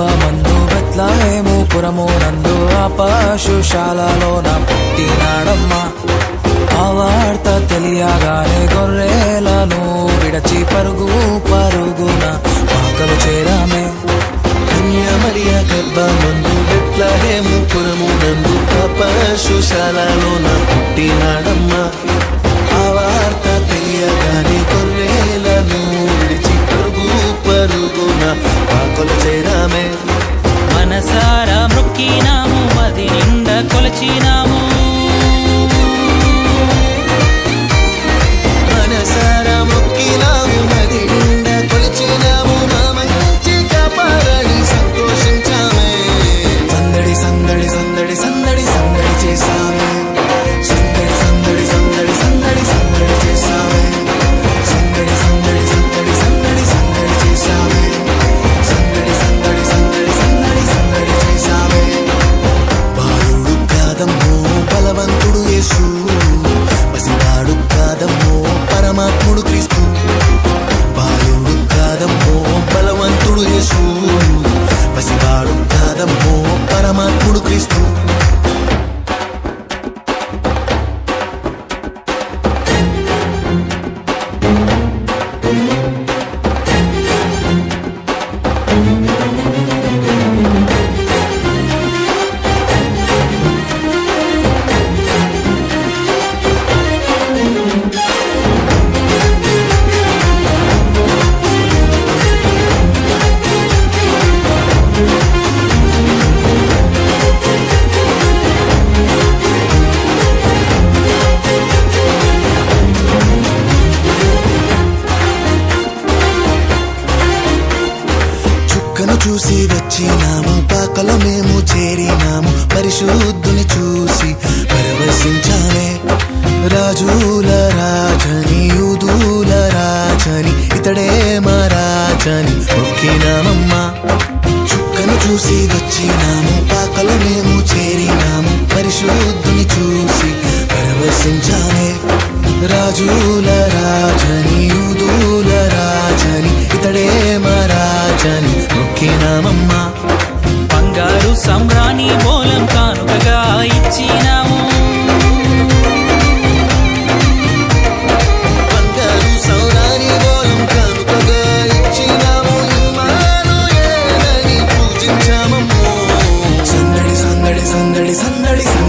మందు గర్భమందు బెత్లహేము పురము నందు ఆ పశుశాలలో నా పుట్టినాడమ్మ ఆ వార్త తెలియగానే గొర్రెలను విడచి పరుగు పరుగున మాకలు చేరామే. కన్య గర్భ మందు బెత్లహేము పురము నందు పశుశాలలోన పుట్టినాడమ్మా పాదం ఓ పరమాత్ముడు క్రీస్తు. చూసి వచ్చినాము. పాకలో మేము చేరినాము. పరిశుద్ధుని చూసి పరవశించాలే. రాజుల రాజని యూదుల రాజని ఇతడే మా రాజని మొక్కినామమ్మా. చుక్కను చూసి వచ్చినాము. పాకలో మేము చేరినాము. పరిశుద్ధుని చూసి పరవశించాలే. రాజుల రాజని యూదుల రాజని ఇతడే మా నొక్కినామమ్మా. బంగారు సమ్రాణి మూలం కానుకగా ఇచ్చినాము. సందడి సందడి సందడి సందడి.